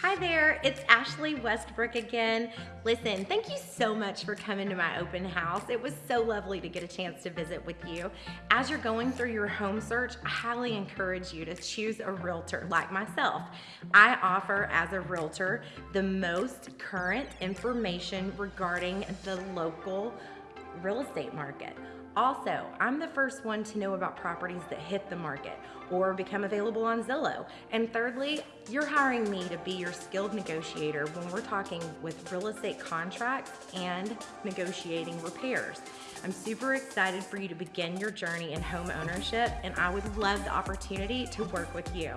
Hi there, it's Ashley Westbrook again. Listen, thank you so much for coming to my open house. It was so lovely to get a chance to visit with you. As you're going through your home search, I highly encourage you to choose a realtor like myself. I offer, as a realtor, the most current information regarding the local real estate market. Also, I'm the first one to know about properties that hit the market or become available on Zillow. And thirdly, you're hiring me to be your skilled negotiator when we're talking with real estate contracts and negotiating repairs. I'm super excited for you to begin your journey in home ownership and I would love the opportunity to work with you.